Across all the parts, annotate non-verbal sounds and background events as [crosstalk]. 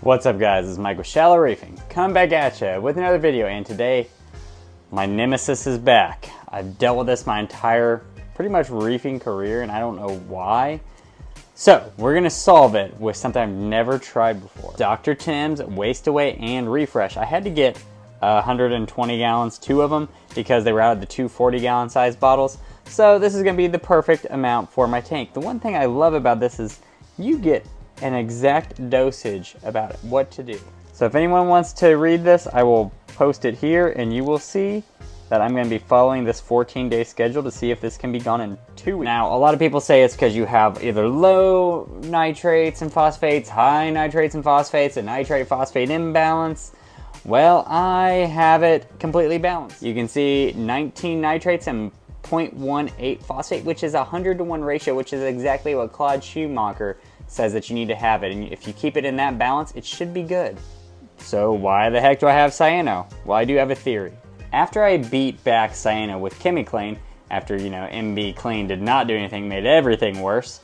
What's up guys, it's Mike with Shallow Reefing. Come back at you with another video and today my nemesis is back. I've dealt with this my entire pretty much reefing career and I don't know why. So we're gonna solve it with something I've never tried before. Dr. Tim's Waste Away and Refresh. I had to get 120 gallons, two of them, because they were out of the two 40 gallon size bottles. So this is gonna be the perfect amount for my tank. The one thing I love about this is you get an exact dosage about what to do. So if anyone wants to read this, I will post it here and you will see that I'm going to be following this 14 day schedule to see if this can be gone in two weeks. Now, a lot of people say it's because you have either low nitrates and phosphates, high nitrates and phosphates, a nitrate phosphate imbalance. Well, I have it completely balanced. You can see 19 nitrates and 0.18 phosphate, which is a 100 to 1 ratio, which is exactly what Claude Schumacher says that you need to have it. And if you keep it in that balance, it should be good. So why the heck do I have cyano? Well, I do have a theory. After I beat back cyano with ChemiClean, after, you know, MB Clean did not do anything, made everything worse,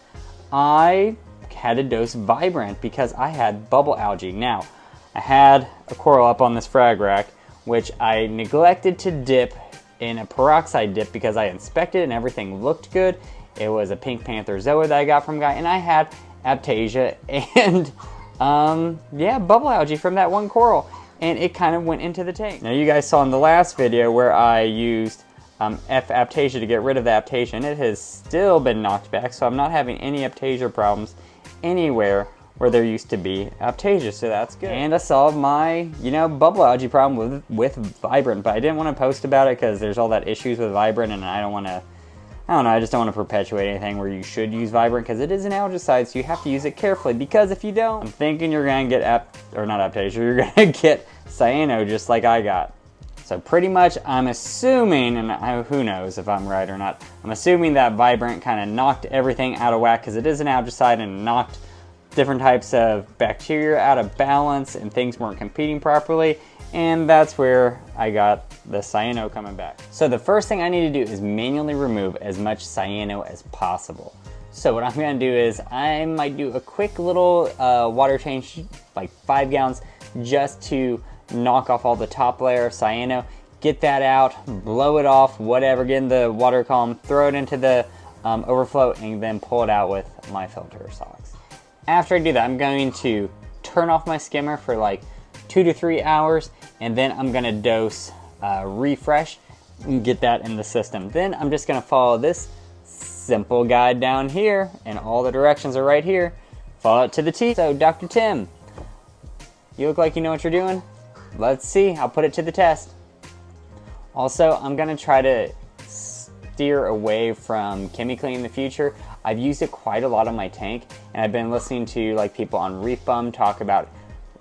I had to dose Vibrant because I had bubble algae. Now, I had a coral up on this frag rack, which I neglected to dip in a peroxide dip because I inspected and everything looked good. It was a pink panther zoa that I got from Guy, and I had Aiptasia [laughs] and um, yeah, bubble algae from that one coral. And it kind of went into the tank. Now you guys saw in the last video where I used um, F Aiptasia to get rid of the Aiptasia, and It has still been knocked back, so I'm not having any Aiptasia problems anywhere where there used to be Aiptasia, so that's good. And I solved my, you know, bubble algae problem with, with Vibrant, but I didn't want to post about it because there's all that issues with Vibrant and I don't want to I don't know, I just don't want to perpetuate anything where you should use Vibrant because it is an algicide, so you have to use it carefully because if you don't, I'm thinking you're to get, ap or not Aiptasia, you're [laughs] to get cyano just like I got. So pretty much I'm assuming, and I, who knows if I'm right or not, I'm assuming that Vibrant kind of knocked everything out of whack because it is an algicide and knocked different types of bacteria out of balance and things weren't competing properly and that's where I got the cyano coming back. So the first thing I need to do is manually remove as much cyano as possible. So what I'm gonna do is I might do a quick little uh, water change, like five gallons, just to knock off all the top layer of cyano, get that out, blow it off, whatever, get in the water column, throw it into the um, overflow, and then pull it out with my filter socks. After I do that, I'm going to turn off my skimmer for like two to three hours, and then I'm gonna dose uh, refresh and get that in the system. Then I'm just gonna follow this simple guide down here, and all the directions are right here. Follow it to the T. So, Dr. Tim, you look like you know what you're doing. Let's see, I'll put it to the test. Also, I'm gonna try to steer away from ChemiClean in the future. I've used it quite a lot on my tank, and I've been listening to like people on Reef Beef talk about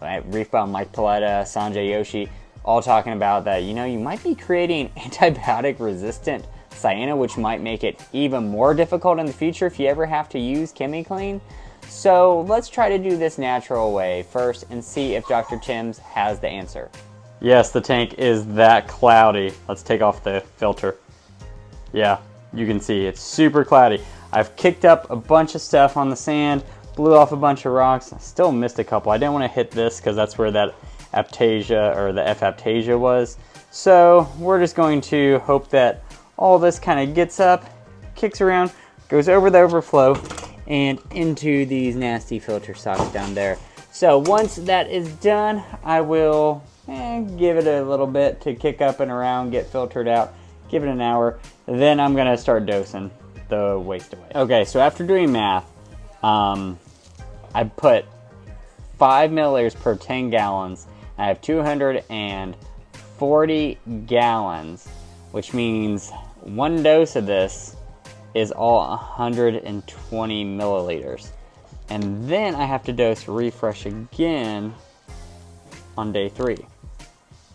Reef Beef, Mike Paletta, Sanjay Joshi, all talking about that, you know, you might be creating [laughs] antibiotic resistant cyano, which might make it even more difficult in the future if you ever have to use ChemiClean. So let's try to do this natural way first and see if Dr. Tim's has the answer. Yes, the tank is that cloudy. Let's take off the filter. Yeah, you can see it's super cloudy. I've kicked up a bunch of stuff on the sand, blew off a bunch of rocks. Still missed a couple. I didn't want to hit this because that's where that aiptasia or the F Aiptasia was. So we're just going to hope that all this kind of gets up, kicks around, goes over the overflow, and into these nasty filter socks down there. So once that is done, I will eh, give it a little bit to kick up and around, get filtered out, give it an hour. Then I'm gonna start dosing the waste away. Okay, so after doing math, um, I put 5 milliliters per 10 gallons. I have 240 gallons, which means one dose of this is all 120 milliliters. And then I have to dose refresh again on day three.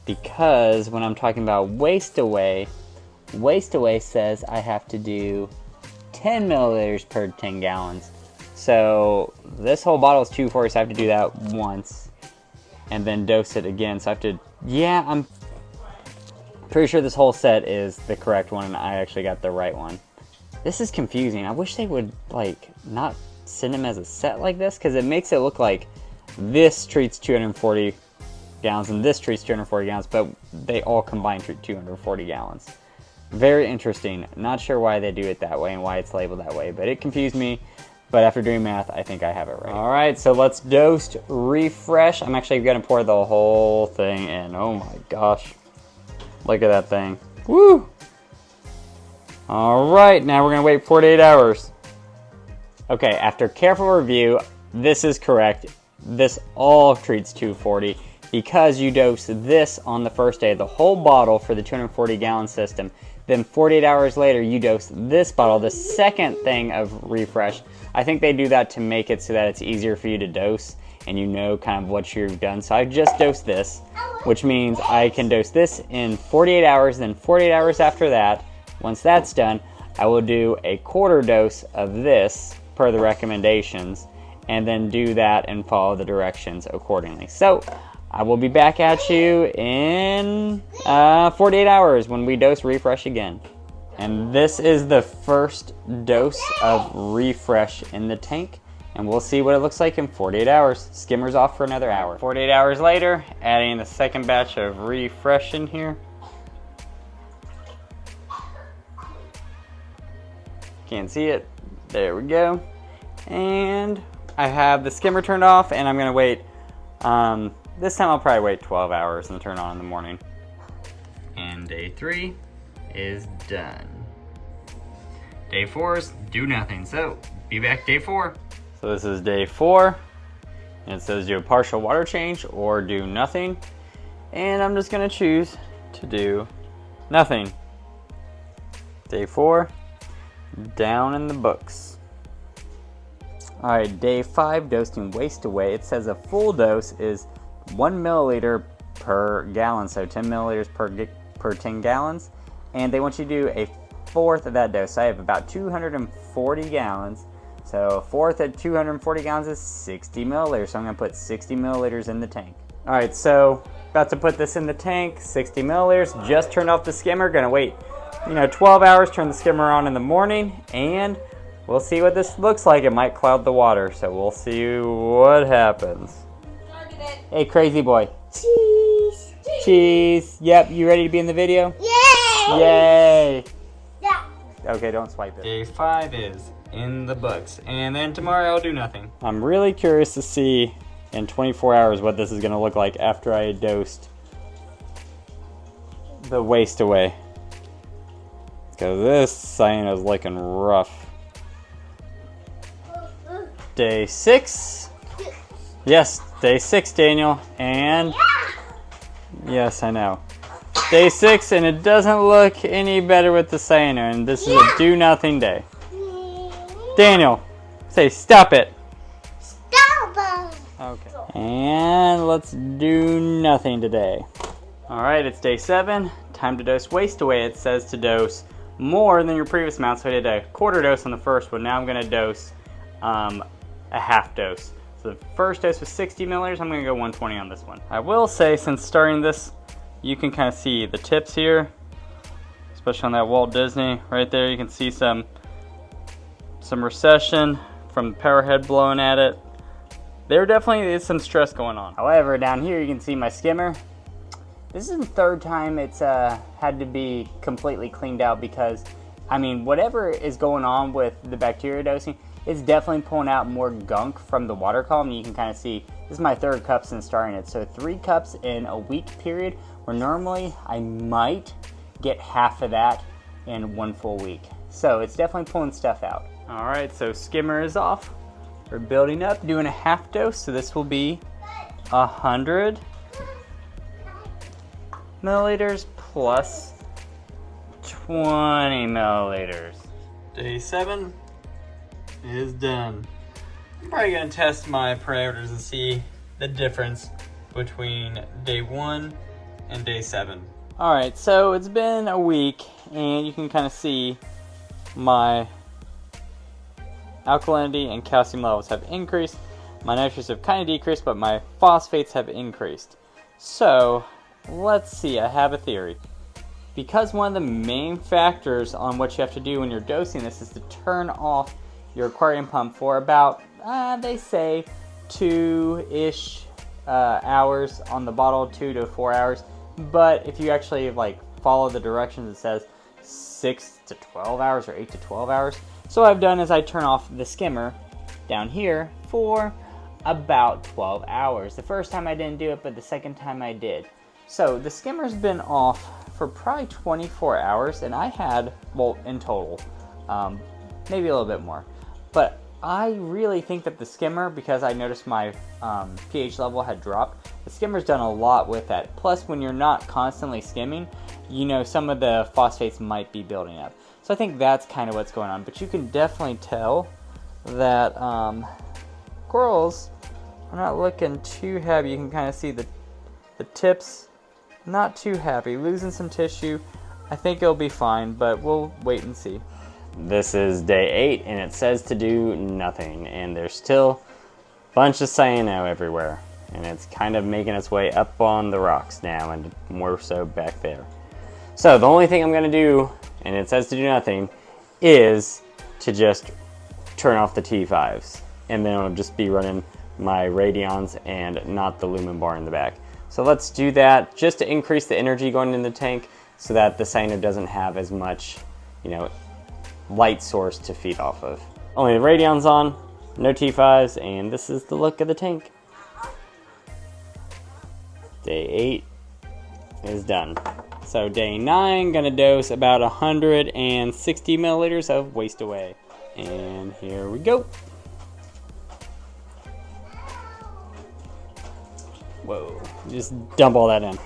Because when I'm talking about waste away, waste away says I have to do 10 milliliters per 10 gallons. So this whole bottle is 240, so I have to do that once and then dose it again. So I have to, yeah, I'm pretty sure this whole set is the correct one and I actually got the right one. This is confusing. I wish they would like not send them as a set like this because it makes it look like this treats 240 gallons and this treats 240 gallons, but they all combine treat 240 gallons. Very interesting. Not sure why they do it that way and why it's labeled that way, but it confused me. But after doing math, I think I have it right. All right, so let's dose refresh. I'm actually gonna pour the whole thing in. Oh my gosh. Look at that thing. Woo! All right, now we're gonna wait 48 hours. Okay, after careful review, this is correct. This all treats 240 because you dose this on the first day, the whole bottle for the 240 gallon system. Then 48 hours later, you dose this bottle, the second thing of refresh. I think they do that to make it so that it's easier for you to dose and you know kind of what you've done. So I just dosed this, which means I can dose this in 48 hours, then 48 hours after that, once that's done, I will do a quarter dose of this per the recommendations and then do that and follow the directions accordingly. So I will be back at you in uh, 48 hours when we dose refresh again. And this is the first dose of refresh in the tank. And we'll see what it looks like in 48 hours. Skimmer's off for another hour. 48 hours later, adding the second batch of refresh in here. Can't see it. There we go. And I have the skimmer turned off and I'm gonna wait um, this time I'll probably wait 12 hours and turn on in the morning. And day three is done. Day four is do nothing. So be back day four. So this is day four. And it says do a partial water change or do nothing. And I'm just gonna choose to do nothing. Day four, down in the books. All right, day five, dosing waste away. It says a full dose is one milliliter per gallon, so 10 milliliters per, per 10 gallons. And they want you to do a fourth of that dose. So I have about 240 gallons. So a fourth of 240 gallons is 60 milliliters. So I'm gonna put 60 milliliters in the tank. All right, so about to put this in the tank, 60 milliliters. Just turned off the skimmer, gonna wait, you know, 12 hours, turn the skimmer on in the morning, and we'll see what this looks like. It might cloud the water, so we'll see what happens. Hey, crazy boy. Cheese. Cheese. Yep, you ready to be in the video? Yay! Yay! Yeah. Okay, don't swipe it. Day five is in the books, and then tomorrow I'll do nothing. I'm really curious to see in 24 hours what this is going to look like after I dosed the waste away. Because this cyan is looking rough. Day six. Yes, day six, Daniel. And yes, I know. Day six, and it doesn't look any better with the cyanar. And this is a do nothing day. Daniel, say stop it. Stop it. Okay. And let's do nothing today. All right, it's day seven. Time to dose waste away. It says to dose more than your previous amount. So I did a quarter dose on the first one. Now I'm gonna dose um, a half dose. The first dose was 60 milliliters. I'm gonna go 120 on this one. I will say, since starting this, you can kind of see the tips here, especially on that Walt Disney right there. You can see some some recession from the power head blowing at it. There definitely is some stress going on. However, down here you can see my skimmer. This is the third time it's uh, had to be completely cleaned out because, I mean, whatever is going on with the bacteria dosing, it's definitely pulling out more gunk from the water column. You can kind of see, this is my third cup since starting it. So three cups in a week period, where normally I might get half of that in one full week. So it's definitely pulling stuff out. All right, so skimmer is off. We're building up, doing a half dose. So this will be a hundred milliliters plus 20 milliliters. Day seven is done. I'm probably gonna test my parameters and see the difference between day one and day seven. All right, so it's been a week and you can kind of see my alkalinity and calcium levels have increased. My nitrates have kind of decreased, but my phosphates have increased. So let's see, I have a theory. Because one of the main factors on what you have to do when you're dosing this is to turn off your aquarium pump for about, uh, they say, two-ish uh, hours on the bottle, two to four hours. But if you actually like follow the directions, it says six to 12 hours or eight to 12 hours. So what I've done is I turn off the skimmer down here for about 12 hours. The first time I didn't do it, but the second time I did. So the skimmer's been off for probably 24 hours, and I had, well, in total, um, maybe a little bit more. But I really think that the skimmer, because I noticed my um, pH level had dropped, the skimmer's done a lot with that. Plus, when you're not constantly skimming, you know some of the phosphates might be building up. So I think that's kind of what's going on. But you can definitely tell that um, corals are not looking too happy. You can kind of see the, the tips not too happy, losing some tissue. I think it'll be fine, but we'll wait and see. This is day eight, and it says to do nothing, and there's still a bunch of cyano everywhere, and it's kind of making its way up on the rocks now, and more so back there. So the only thing I'm gonna do, and it says to do nothing, is to just turn off the T5s, and then it'll just be running my Radions and not the Lumen bar in the back. So let's do that just to increase the energy going in the tank so that the cyano doesn't have as much, you know, light source to feed off of. Only the Radion's on, no T5s, and this is the look of the tank. Day 8 is done. So day 9, gonna dose about 160 milliliters of waste away. And here we go. Whoa, just dump all that in.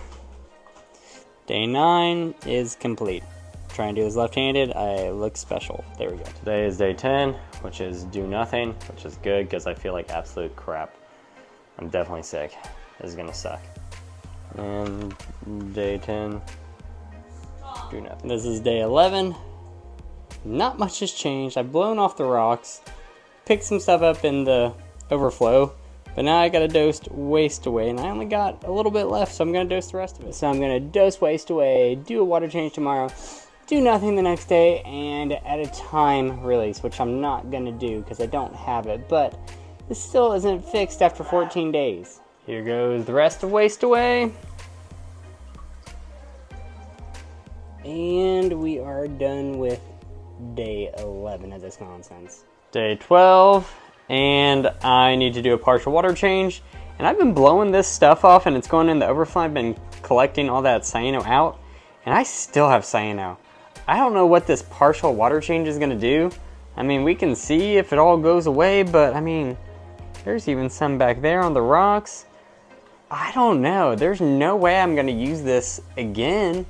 Day 9 is complete. Try and do this left-handed, I look special. There we go. Today is day 10, which is do nothing, which is good because I feel like absolute crap. I'm definitely sick. This is gonna suck. And day 10, do nothing. This is day 11. Not much has changed. I've blown off the rocks, picked some stuff up in the overflow, but now I got to dose waste away, and I only got a little bit left, so I'm going to dose the rest of it. So I'm going to dose waste away, do a water change tomorrow, do nothing the next day, and at a time release, which I'm not going to do because I don't have it, but this still isn't fixed after 14 days. Here goes the rest of waste away. And we are done with day 11 of this nonsense. Day 12 and I need to do a partial water change. And I've been blowing this stuff off and it's going in the overflow. I've been collecting all that cyano out and I still have cyano. I don't know what this partial water change is gonna do. I mean, we can see if it all goes away, but I mean, there's even some back there on the rocks. I don't know. There's no way I'm gonna use this again.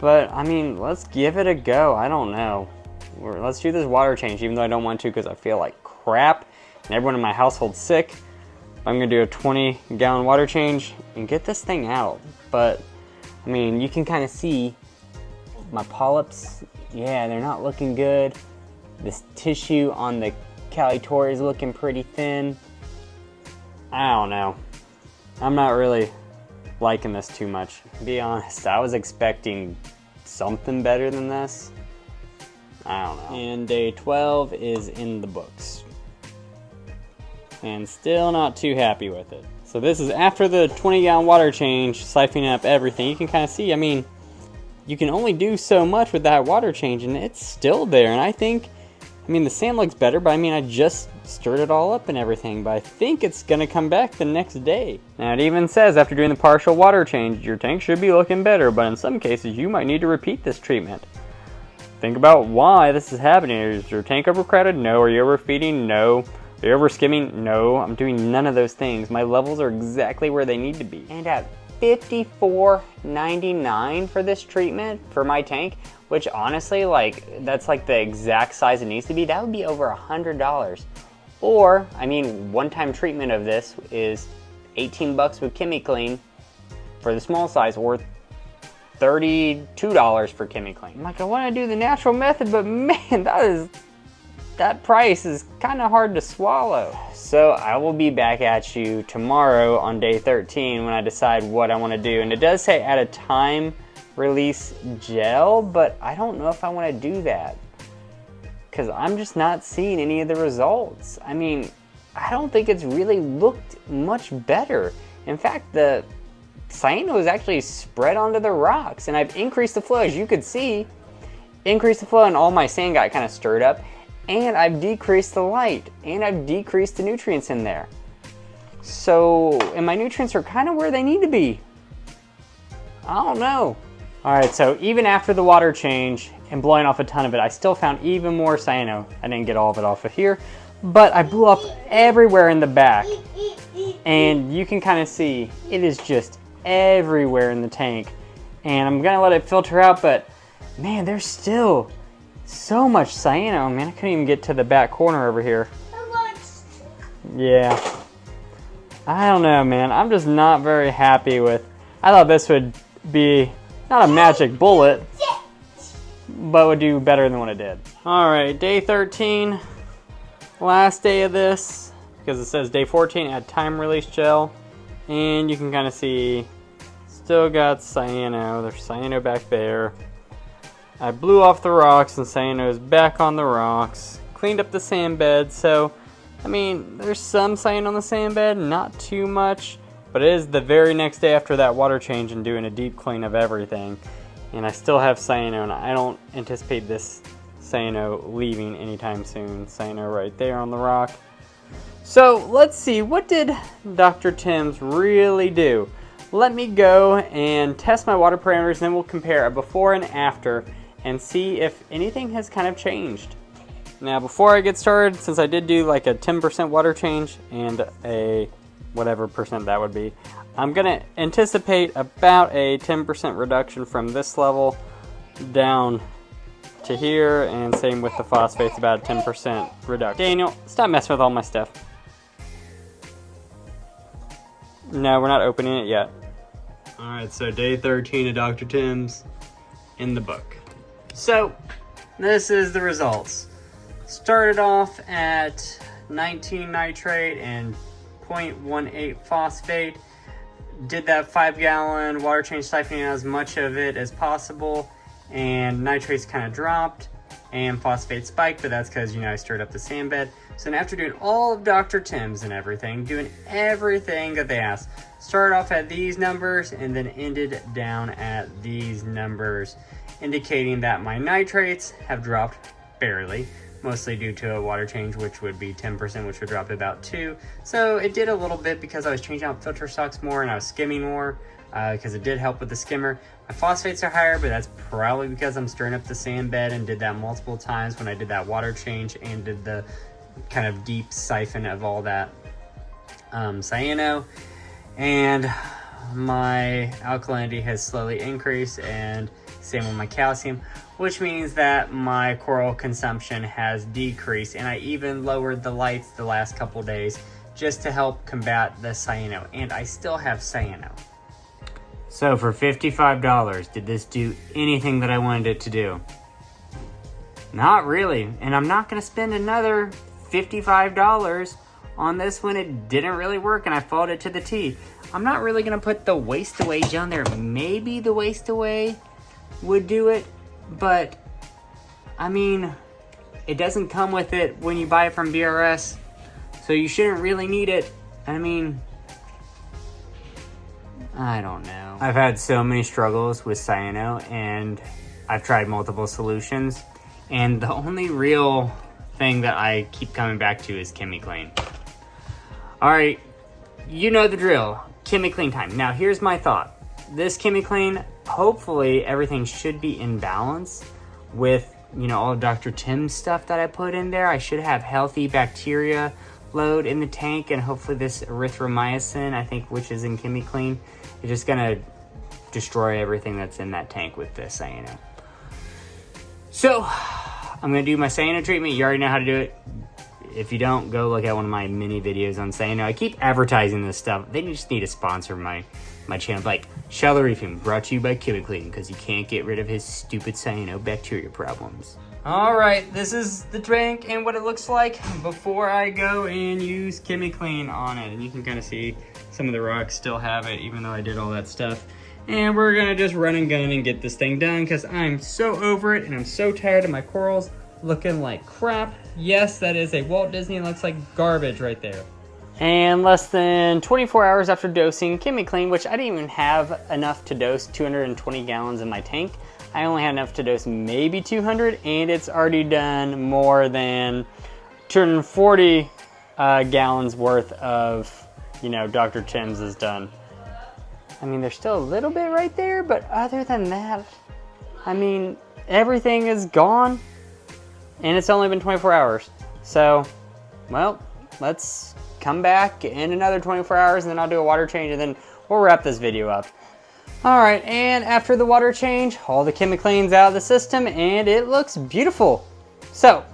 But I mean, let's give it a go. I don't know. Let's do this water change, even though I don't want to because I feel like crap and everyone in my household's sick. I'm gonna do a 20 gallon water change and get this thing out. But I mean, you can kind of see my polyps. Yeah, they're not looking good. This tissue on the calitori is looking pretty thin. I don't know. I'm not really liking this too much. To be honest, I was expecting something better than this. I don't know. And day 12 is in the books and still not too happy with it. So this is after the 20 gallon water change, siphoning up everything. You can kind of see, I mean, you can only do so much with that water change and it's still there. And I think, I mean, the sand looks better, but I mean, I just stirred it all up and everything, but I think it's gonna come back the next day. Now it even says after doing the partial water change, your tank should be looking better, but in some cases you might need to repeat this treatment. Think about why this is happening. Is your tank overcrowded? No. Are you overfeeding? No. Are you ever skimming? No, I'm doing none of those things. My levels are exactly where they need to be. And at $54.99 for this treatment for my tank, which honestly, like, that's like the exact size it needs to be, that would be over a $100. Or, I mean, one-time treatment of this is 18 bucks with ChemiClean for the small size, or $32 for ChemiClean. I'm like, I want to do the natural method, but [laughs] man, that is that price is kind of hard to swallow. So I will be back at you tomorrow on day 13 when I decide what I want to do. And it does say at a time release gel, but I don't know if I want to do that because I'm just not seeing any of the results. I mean, I don't think it's really looked much better. In fact, the cyano is actually spread onto the rocks and I've increased the flow as you could see. Increased the flow and all my sand got kind of stirred up and I've decreased the light and I've decreased the nutrients in there. So, and my nutrients are kind of where they need to be. I don't know. All right, so even after the water change and blowing off a ton of it, I still found even more cyano. Oh, I didn't get all of it off of here, but I blew up everywhere in the back. And you can kind of see it is just everywhere in the tank. And I'm gonna let it filter out, but man, there's still so much cyano. Man, I couldn't even get to the back corner over here. Yeah. I don't know, man. I'm just not very happy with... I thought this would be not a magic bullet, but would do better than what it did. All right, day 13, last day of this, because it says day 14 at time release gel, and you can kind of see still got cyano. There's cyano back there. I blew off the rocks and cyano is back on the rocks. Cleaned up the sand bed, so I mean, there's some cyano on the sand bed, not too much. But it is the very next day after that water change and doing a deep clean of everything. And I still have cyano and I don't anticipate this cyano leaving anytime soon. Cyano right there on the rock. So let's see, what did Dr. Tim's really do? Let me go and test my water parameters and then we'll compare a before and after and see if anything has kind of changed. Now before I get started, since I did do like a 10% water change and a whatever percent that would be. I'm to anticipate about a 10% reduction from this level down to here, and same with the phosphates, about a 10% reduction. Daniel, stop messing with all my stuff. No, we're not opening it yet. Alright, so day 13 of Dr. Tim's in the book. So, this is the results. Started off at 19 nitrate and 0.18 phosphate. Did that five gallon water change siphoning as much of it as possible and nitrates kind of dropped and phosphate spiked, but that's because, you know, I stirred up the sand bed. So after doing all of Dr. Tim's and everything, doing everything that they asked, started off at these numbers and then ended down at these numbers, indicating that my nitrates have dropped barely mostly due to a water change, which would be 10%, which would drop about 2 So it did a little bit because I was changing out filter stocks more and I was skimming more, because uh, it did help with the skimmer. My phosphates are higher, but that's probably because I'm stirring up the sand bed and did that multiple times when I did that water change and did the kind of deep siphon of all that um, cyano. And my alkalinity has slowly increased and same with my calcium, which means that my coral consumption has decreased and I even lowered the lights the last couple days just to help combat the cyano and I still have cyano. So for $55, did this do anything that I wanted it to do? Not really, and I'm not gonna spend another $55 on this when it didn't really work and I followed it to the T. I'm not really gonna put the waste away down there. Maybe the waste away would do it, but I mean, it doesn't come with it when you buy it from BRS, so you shouldn't really need it. I mean, I don't know. I've had so many struggles with cyano and I've tried multiple solutions and the only real thing that I keep coming back to is ChemiClean. All right, you know the drill, ChemiClean time. Now here's my thought. This ChemiClean, hopefully everything should be in balance with, you know, all Dr. Tim's stuff that I put in there. I should have healthy bacteria load in the tank and hopefully this erythromycin, I think, which is in ChemiClean, is just gonna destroy everything that's in that tank with this cyano. So, I'm gonna do my cyano treatment. You already know how to do it. If you don't, go look at one of my mini videos on cyano. I keep advertising this stuff. They just need to sponsor my my channel. Like, Shallow Reefing, brought to you by ChemiClean, because you can't get rid of his stupid cyanobacteria problems. Alright, this is the tank and what it looks like before I go and use ChemiClean on it. And you can kind of see some of the rocks still have it, even though I did all that stuff. And we're gonna just run and gun and get this thing done because I'm so over it and I'm so tired of my corals looking like crap. Yes, that is a Walt Disney. Looks like garbage right there. And less than 24 hours after dosing ChemiClean, which I didn't even have enough to dose 220 gallons in my tank. I only had enough to dose maybe 200 and it's already done more than 240 uh, gallons worth of, you know, Dr. Tim's is done. I mean, there's still a little bit right there, but other than that, I mean, everything is gone and it's only been 24 hours. So, well, let's come back in another 24 hours and then I'll do a water change and then we'll wrap this video up. All right, and after the water change, all the ChemiClean's out of the system and it looks beautiful. So,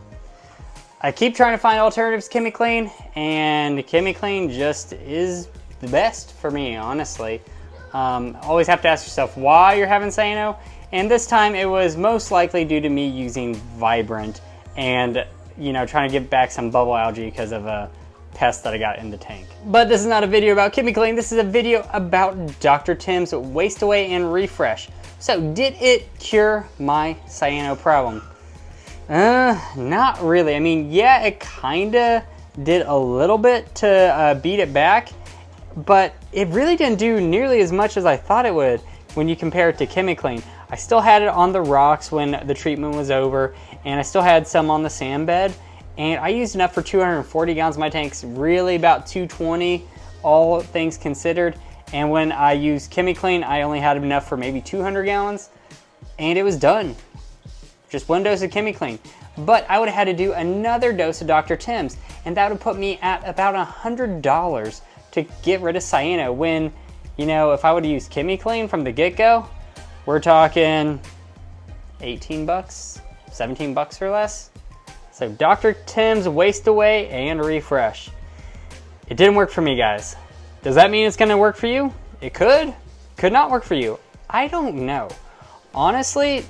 I keep trying to find alternatives ChemiClean and ChemiClean just is the best for me, honestly. Um, always have to ask yourself why you're having cyano. And this time it was most likely due to me using Vibrant and, you know, trying to get back some bubble algae because of a pest that I got in the tank. But this is not a video about ChemiClean, this is a video about Dr. Tim's Waste Away and Refresh. So did it cure my cyano problem? Uh, not really. I mean, yeah, it kinda did a little bit to uh, beat it back, but it really didn't do nearly as much as I thought it would when you compare it to ChemiClean. I still had it on the rocks when the treatment was over, and I still had some on the sand bed, and I used enough for 240 gallons. My tank's really about 220, all things considered. And when I used ChemiClean, I only had enough for maybe 200 gallons, and it was done. Just one dose of ChemiClean. But I would have had to do another dose of Dr. Tim's, and that would put me at about $100 to get rid of cyano when, you know, if I would have used ChemiClean from the get-go, we're talking 18 bucks, 17 bucks or less. So Dr. Tim's Waste Away and Refresh. It didn't work for me, guys. Does that mean it's gonna work for you? It could, could not work for you. I don't know. Honestly,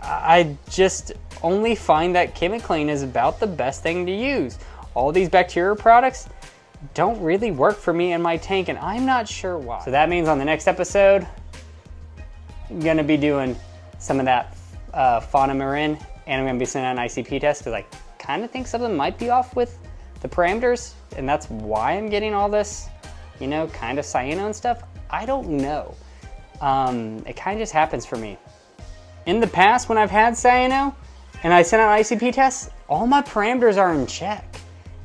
I just only find that ChemiClean is about the best thing to use. All these bacteria products don't really work for me in my tank and I'm not sure why. So that means on the next episode, I'm gonna be doing some of that uh, Fauna Marin and I'm gonna be sending an ICP test because I kind of think something might be off with the parameters and that's why I'm getting all this, you know, kind of cyano and stuff. I don't know. Um, it kind of just happens for me. In the past, when I've had cyano and I sent out ICP tests, all my parameters are in check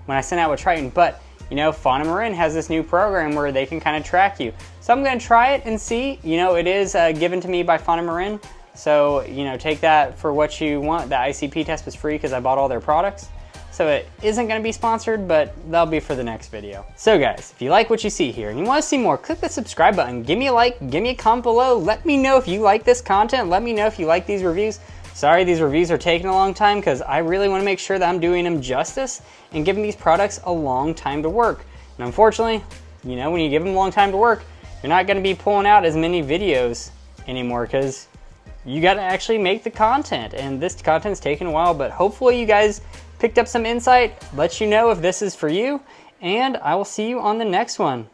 when I sent out with Triton, but you know, Fauna Marin has this new program where they can kind of track you. So I'm gonna try it and see, you know, it is uh, given to me by Fauna Marin. So, you know, take that for what you want. The ICP test was free because I bought all their products. So it isn't gonna be sponsored, but that'll be for the next video. So guys, if you like what you see here and you wanna see more, click the subscribe button, give me a like, give me a comment below, let me know if you like this content, let me know if you like these reviews. Sorry these reviews are taking a long time because I really wanna make sure that I'm doing them justice and giving these products a long time to work. And unfortunately, you know, when you give them a long time to work, you're not gonna be pulling out as many videos anymore because you got to actually make the content and this content's taking a while but hopefully you guys picked up some insight let you know if this is for you and i will see you on the next one